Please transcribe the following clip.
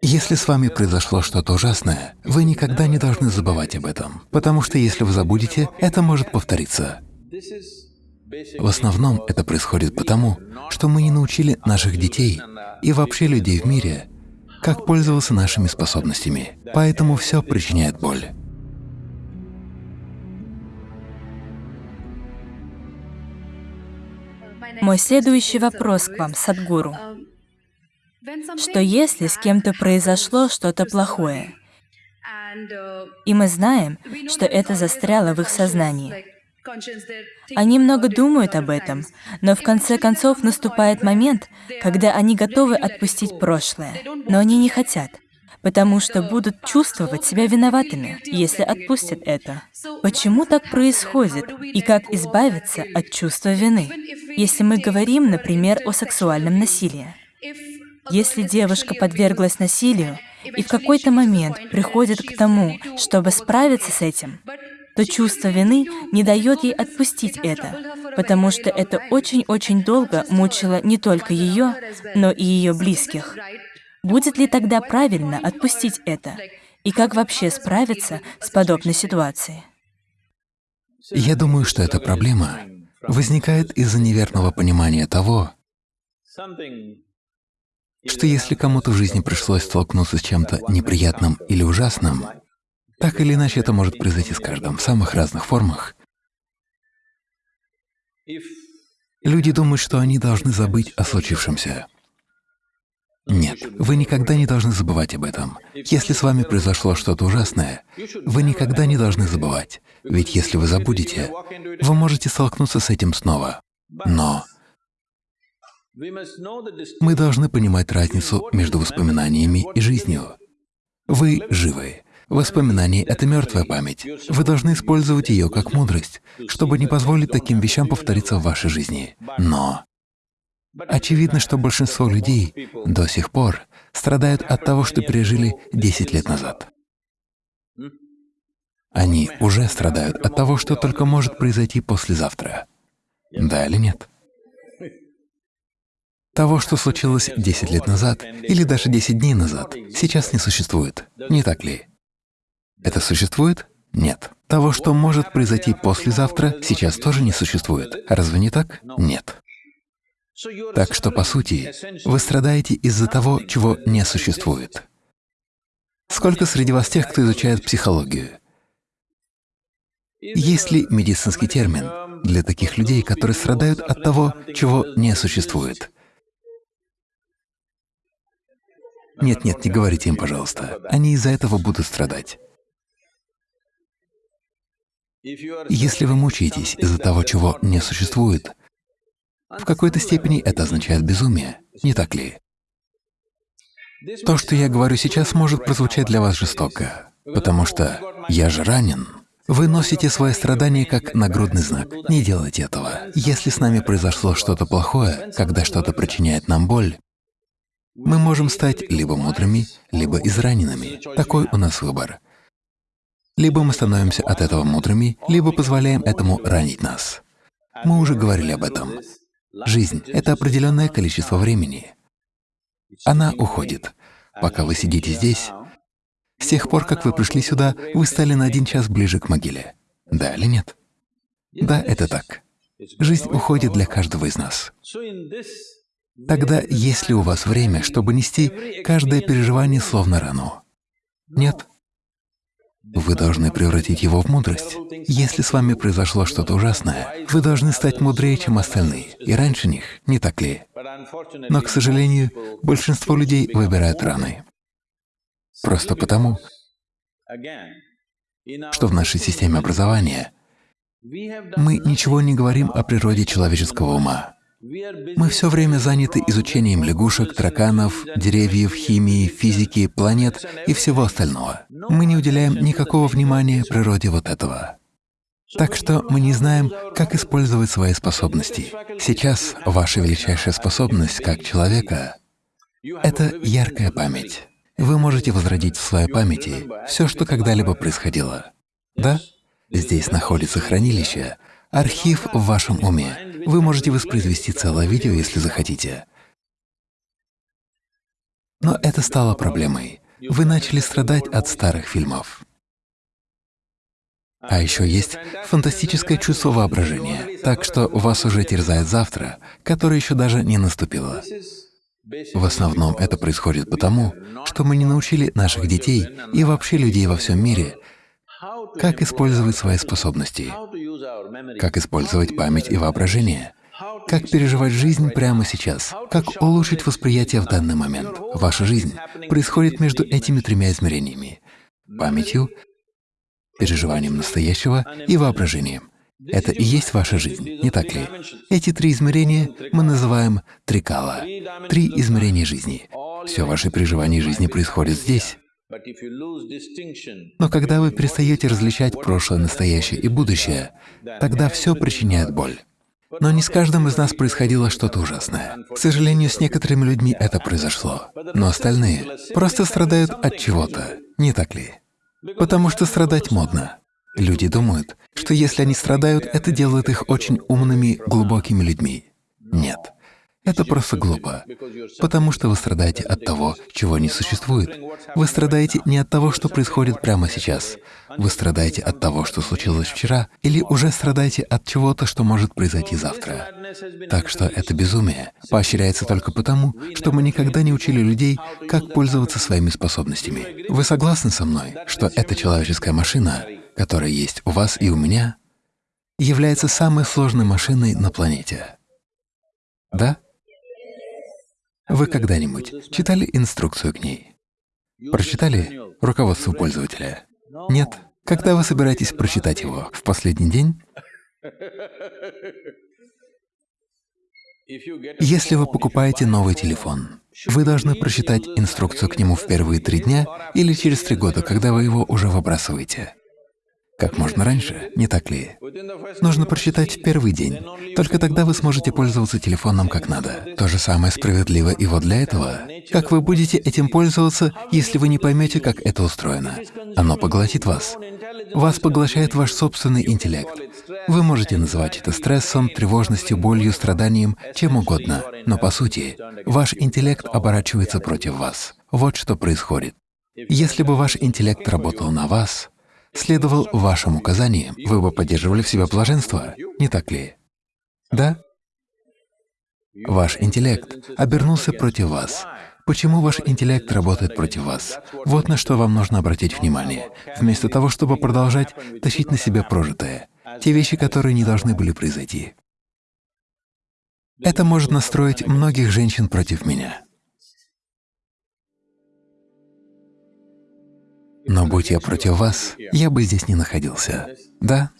Если с вами произошло что-то ужасное, вы никогда не должны забывать об этом, потому что если вы забудете, это может повториться. В основном это происходит потому, что мы не научили наших детей и вообще людей в мире, как пользоваться нашими способностями, поэтому все причиняет боль. Мой следующий вопрос к вам, Садгуру. Что если с кем-то произошло что-то плохое, и мы знаем, что это застряло в их сознании? Они много думают об этом, но в конце концов наступает момент, когда они готовы отпустить прошлое, но они не хотят, потому что будут чувствовать себя виноватыми, если отпустят это. Почему так происходит и как избавиться от чувства вины? Если мы говорим, например, о сексуальном насилии. Если девушка подверглась насилию и в какой-то момент приходит к тому, чтобы справиться с этим, то чувство вины не дает ей отпустить это, потому что это очень-очень долго мучило не только ее, но и ее близких. Будет ли тогда правильно отпустить это? И как вообще справиться с подобной ситуацией? Я думаю, что эта проблема возникает из-за неверного понимания того, что если кому-то в жизни пришлось столкнуться с чем-то неприятным или ужасным, так или иначе это может произойти с каждым в самых разных формах, люди думают, что они должны забыть о случившемся. Нет, вы никогда не должны забывать об этом. Если с вами произошло что-то ужасное, вы никогда не должны забывать, ведь если вы забудете, вы можете столкнуться с этим снова. Но мы должны понимать разницу между воспоминаниями и жизнью. Вы живы. Воспоминания — это мертвая память. Вы должны использовать ее как мудрость, чтобы не позволить таким вещам повториться в вашей жизни. Но очевидно, что большинство людей до сих пор страдают от того, что пережили 10 лет назад. Они уже страдают от того, что только может произойти послезавтра. Да или нет? Того, что случилось 10 лет назад или даже 10 дней назад, сейчас не существует, не так ли? Это существует? Нет. Того, что может произойти послезавтра, сейчас тоже не существует. Разве не так? Нет. Так что, по сути, вы страдаете из-за того, чего не существует. Сколько среди вас тех, кто изучает психологию? Есть ли медицинский термин для таких людей, которые страдают от того, чего не существует? Нет, нет, не говорите им, пожалуйста. Они из-за этого будут страдать. Если вы мучаетесь из-за того, чего не существует, в какой-то степени это означает безумие, не так ли? То, что я говорю сейчас, может прозвучать для вас жестоко, потому что «я же ранен». Вы носите свои страдания как нагрудный знак. Не делайте этого. Если с нами произошло что-то плохое, когда что-то причиняет нам боль, мы можем стать либо мудрыми, либо израненными. Такой у нас выбор. Либо мы становимся от этого мудрыми, либо позволяем этому ранить нас. Мы уже говорили об этом. Жизнь — это определенное количество времени. Она уходит. Пока вы сидите здесь, с тех пор, как вы пришли сюда, вы стали на один час ближе к могиле. Да или нет? Да, это так. Жизнь уходит для каждого из нас. Тогда есть ли у вас время, чтобы нести каждое переживание словно рану? Нет. Вы должны превратить его в мудрость. Если с вами произошло что-то ужасное, вы должны стать мудрее, чем остальные, и раньше них, не так ли? Но, к сожалению, большинство людей выбирают раны. Просто потому, что в нашей системе образования мы ничего не говорим о природе человеческого ума. Мы все время заняты изучением лягушек, тараканов, деревьев, химии, физики, планет и всего остального. Мы не уделяем никакого внимания природе вот этого. Так что мы не знаем, как использовать свои способности. Сейчас ваша величайшая способность как человека — это яркая память. Вы можете возродить в своей памяти все, что когда-либо происходило. Да? Здесь находится хранилище, архив в вашем уме. Вы можете воспроизвести целое видео, если захотите. Но это стало проблемой. Вы начали страдать от старых фильмов. А еще есть фантастическое чувство воображения, так что вас уже терзает завтра, которое еще даже не наступило. В основном это происходит потому, что мы не научили наших детей и вообще людей во всем мире, как использовать свои способности, как использовать память и воображение, как переживать жизнь прямо сейчас, как улучшить восприятие в данный момент. Ваша жизнь происходит между этими тремя измерениями — памятью, переживанием настоящего и воображением. Это и есть ваша жизнь, не так ли? Эти три измерения мы называем трикала, три измерения жизни. Все ваши переживания жизни происходят здесь. Но когда вы перестаете различать прошлое, настоящее и будущее, тогда все причиняет боль. Но не с каждым из нас происходило что-то ужасное. К сожалению, с некоторыми людьми это произошло. Но остальные просто страдают от чего-то, не так ли? Потому что страдать модно. Люди думают, что если они страдают, это делает их очень умными, глубокими людьми. Нет. Это просто глупо, потому что вы страдаете от того, чего не существует. Вы страдаете не от того, что происходит прямо сейчас. Вы страдаете от того, что случилось вчера, или уже страдаете от чего-то, что может произойти завтра. Так что это безумие поощряется только потому, что мы никогда не учили людей, как пользоваться своими способностями. Вы согласны со мной, что эта человеческая машина, которая есть у вас и у меня, является самой сложной машиной на планете? Да? Вы когда-нибудь читали инструкцию к ней? Прочитали руководство пользователя? Нет? Когда вы собираетесь прочитать его? В последний день? Если вы покупаете новый телефон, вы должны прочитать инструкцию к нему в первые три дня или через три года, когда вы его уже выбрасываете как можно раньше, не так ли? Нужно прочитать в первый день. Только тогда вы сможете пользоваться телефоном как надо. То же самое справедливо и вот для этого. Как вы будете этим пользоваться, если вы не поймете, как это устроено? Оно поглотит вас. Вас поглощает ваш собственный интеллект. Вы можете называть это стрессом, тревожностью, болью, страданием, чем угодно, но по сути ваш интеллект оборачивается против вас. Вот что происходит. Если бы ваш интеллект работал на вас, следовал вашим указаниям, вы бы поддерживали в себе блаженство, не так ли? Да? Ваш интеллект обернулся против вас. Почему ваш интеллект работает против вас? Вот на что вам нужно обратить внимание, вместо того, чтобы продолжать тащить на себя прожитое, те вещи, которые не должны были произойти. Это может настроить многих женщин против меня. Но будь я против вас, я бы здесь не находился. Да?